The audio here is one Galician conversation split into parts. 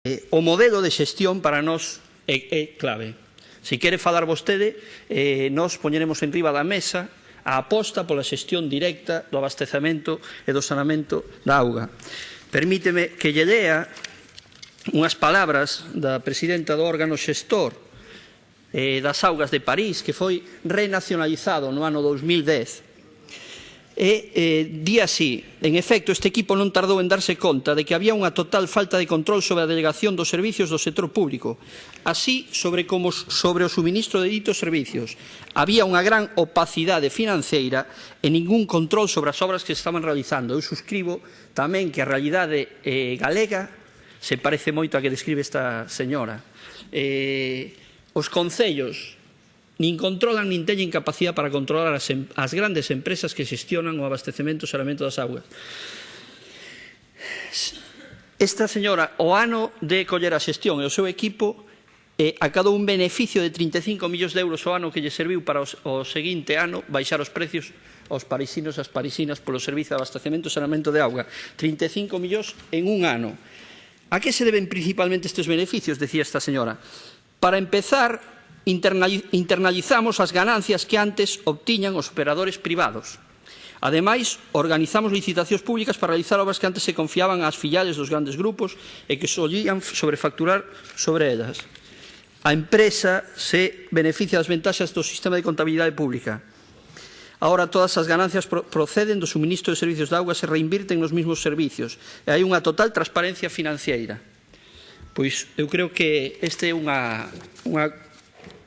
Eh, o modelo de xestión para nós é, é clave. Se quere falar vostede, eh, nós poñeremos en riba da mesa a aposta pola xestión directa do abastecamento e do sanamento da auga. Permíteme que lle lea unhas palabras da presidenta do órgano xestor eh, das augas de París, que foi renacionalizado no ano 2010 e eh, di así, en efecto, este equipo non tardou en darse conta de que había unha total falta de control sobre a delegación dos servicios do sector público, así sobre como sobre o suministro de ditos servicios. Había unha gran opacidade financeira e ningún control sobre as obras que estaban realizando. Eu suscribo tamén que a realidade eh, galega se parece moito a que describe esta señora. Eh, os concellos nin controlan nin teñen capacidade para controlar as, em, as grandes empresas que xestionan o abastecemento e saneamento das augas. Esta señora, o ano de coller a xestión e o seu equipo, eh, acadou un beneficio de 35 millóns de euros ao ano que lle serviu para os, o seguinte ano baixar os precios aos parisinos e as parisinas polo servizo de abastecemento e saneamento de auga. 35 millóns en un ano. A que se deben principalmente estes beneficios, decía esta señora? Para empezar, Internalizamos as ganancias que antes obtiñan os operadores privados. Ademais, organizamos licitacións públicas para realizar obras que antes se confiaban ás filiales dos grandes grupos e que solían sobrefacturar sobre elas. A empresa se beneficia das ventaxas do sistema de contabilidade pública. Ahora todas as ganancias proceden do suministro de servicios de agua se reinvirten nos mesmos servicios e hai unha total transparencia financiera. Pois eu creo que este é unha, unha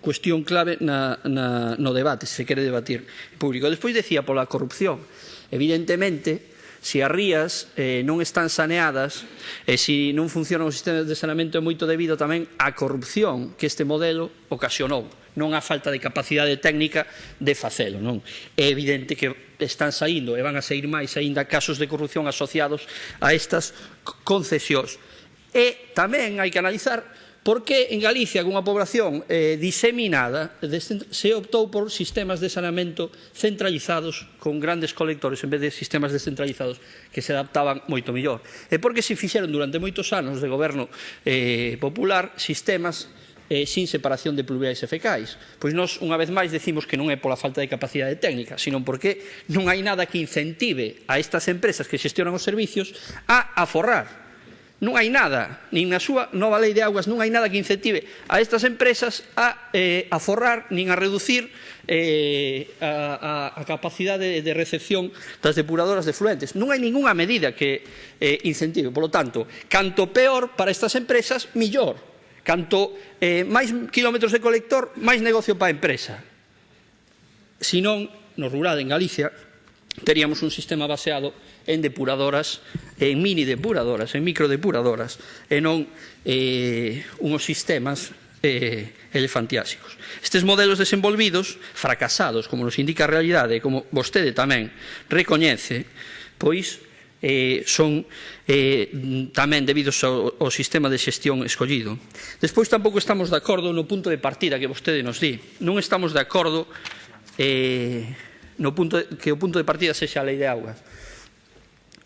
cuestión clave na, na, no debate, se quere debatir público. Despois decía pola corrupción. Evidentemente, se as rías eh, non están saneadas e se non funcionan os sistemas de saneamento é moito debido tamén á corrupción que este modelo ocasionou non á falta de capacidade técnica de facelo. Non? É evidente que están saindo e van a sair máis aínda casos de corrupción asociados a estas concesións. E tamén hai que analizar Porque en Galicia, cunha población eh, diseminada, se optou por sistemas de saneamento centralizados con grandes colectores en vez de sistemas descentralizados que se adaptaban moito mellor. E porque se fixeron durante moitos anos de goberno eh, popular sistemas eh, sin separación de pluviais e fecais. Pois nós, unha vez máis, decimos que non é pola falta de capacidade técnica, sino porque non hai nada que incentive a estas empresas que xestionan os servicios a aforrar non hai nada, nin na súa nova lei de augas non hai nada que incentive a estas empresas a, eh, a forrar nin a reducir eh, a, a, a capacidade de, de recepción das depuradoras de fluentes. Non hai ningunha medida que eh, incentive. Por lo tanto, canto peor para estas empresas, millor. Canto eh, máis kilómetros de colector, máis negocio para a empresa. Se non, no rural en Galicia, teríamos un sistema baseado en depuradoras, en mini depuradoras, en micro depuradoras, e non eh, unos sistemas eh, elefantiásicos. Estes modelos desenvolvidos, fracasados, como nos indica a realidade, como vostede tamén recoñece, pois eh, son eh, tamén debidos ao, ao sistema de xestión escollido. Despois tampouco estamos de acordo no punto de partida que vostede nos di. Non estamos de acordo eh, no punto de, que o punto de partida sexa a lei de augas.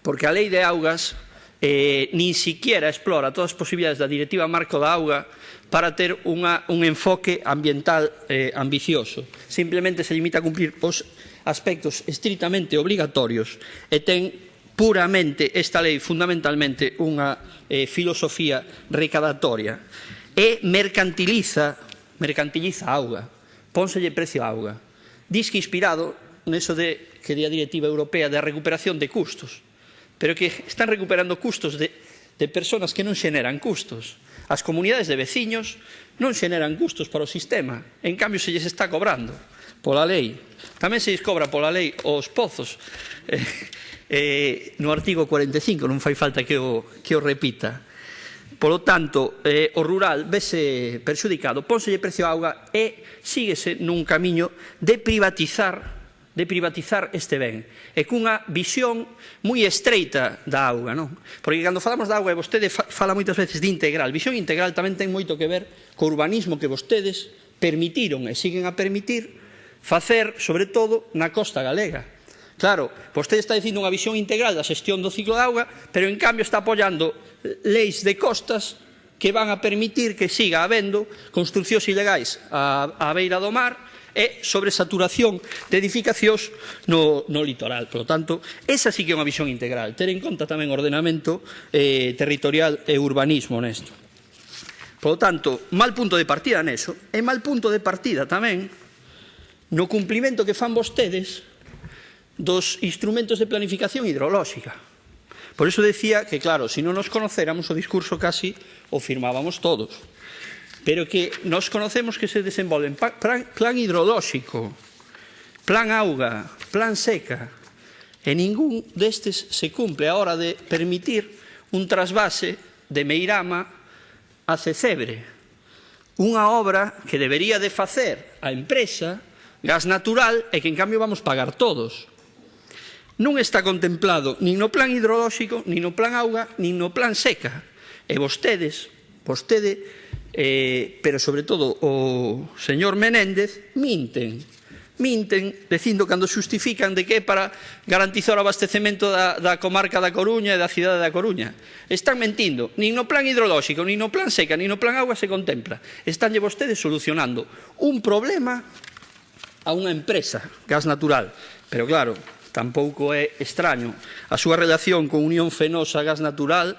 Porque a lei de augas eh, nin siquiera explora todas as posibilidades da directiva marco da auga para ter unha, un enfoque ambiental eh, ambicioso. Simplemente se limita a cumplir os aspectos estritamente obrigatorios e ten puramente esta lei fundamentalmente unha eh, filosofía recadatoria e mercantiliza mercantiliza a auga pónselle precio a auga diz que inspirado neso de que di a Directiva Europea da recuperación de custos, pero que están recuperando custos de, de personas que non xeneran custos. As comunidades de veciños non xeneran custos para o sistema, en cambio se lles está cobrando pola lei. Tamén se lles cobra pola lei os pozos. Eh, eh, no artigo 45, non fai falta que o, que o repita. Polo tanto, eh, o rural vese perxudicado, pónselle precio a auga e síguese nun camiño de privatizar de privatizar este ben e cunha visión moi estreita da auga, non? Porque cando falamos da auga, e vostede fala moitas veces de integral, visión integral tamén ten moito que ver co urbanismo que vostedes permitiron e siguen a permitir facer, sobre todo, na costa galega. Claro, vostede está dicindo unha visión integral da xestión do ciclo da auga, pero en cambio está apoiando leis de costas que van a permitir que siga habendo construcións ilegais á, á beira do mar, e sobresaturación de edificacións no, no litoral. Por lo tanto, esa sí que é unha visión integral, ter en conta tamén ordenamento eh, territorial e urbanismo nesto. Por lo tanto, mal punto de partida neso, e mal punto de partida tamén no cumplimento que fan vostedes dos instrumentos de planificación hidrolóxica. Por eso decía que, claro, se si non nos conocéramos o discurso casi o firmábamos todos pero que nos conocemos que se desenvolven plan hidrolóxico, plan auga, plan seca, e ningún destes se cumple a hora de permitir un trasvase de Meirama a Cecebre, unha obra que debería de facer a empresa gas natural e que, en cambio, vamos pagar todos. Non está contemplado nin no plan hidrolóxico, nin no plan auga, nin no plan seca. E vostedes, vostede, eh, pero sobre todo o señor Menéndez, minten. Minten dicindo cando xustifican de que é para garantizar o abastecemento da, da comarca da Coruña e da cidade da Coruña. Están mentindo. Nin no plan hidrolóxico, nin no plan seca, nin no plan agua se contempla. Estánlle vostedes solucionando un problema a unha empresa, gas natural. Pero claro, tampouco é extraño. A súa relación con Unión Fenosa Gas Natural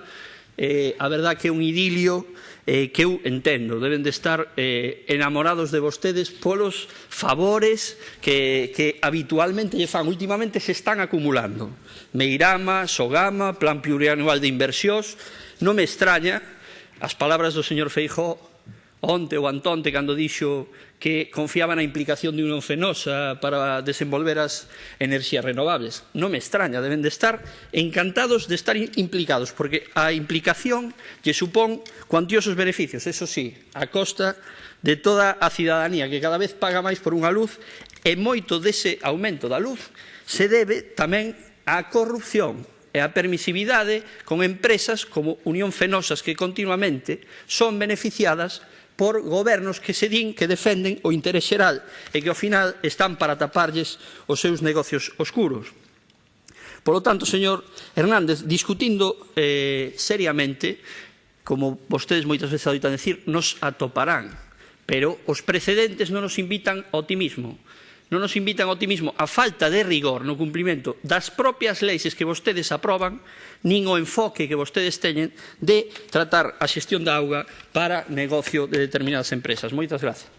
eh, a verdad que é un idilio eh, que eu entendo, deben de estar eh, enamorados de vostedes polos favores que, que habitualmente lle fan, últimamente se están acumulando. Meirama, Sogama, Plan Plurianual de Inversións, non me extraña as palabras do señor Feijó onte ou Antonte cando dixo que confiaba na implicación de Unión Fenosa para desenvolver as enerxías renovables. Non me extraña, deben de estar encantados de estar implicados, porque a implicación lle supón cuantiosos beneficios, eso sí, a costa de toda a cidadanía, que cada vez paga máis por unha luz, e moito dese aumento da luz se debe tamén á corrupción, e a permisividade con empresas como Unión Fenosas que continuamente son beneficiadas por gobernos que se din que defenden o interés xeral e que ao final están para taparlles os seus negocios oscuros. Por lo tanto, señor Hernández, discutindo eh, seriamente, como vostedes moitas veces adoitan decir, nos atoparán, pero os precedentes non nos invitan ao optimismo non nos invitan ao optimismo a falta de rigor no cumprimento das propias leis que vostedes aproban, nin o enfoque que vostedes teñen de tratar a xestión da auga para negocio de determinadas empresas. Moitas grazas.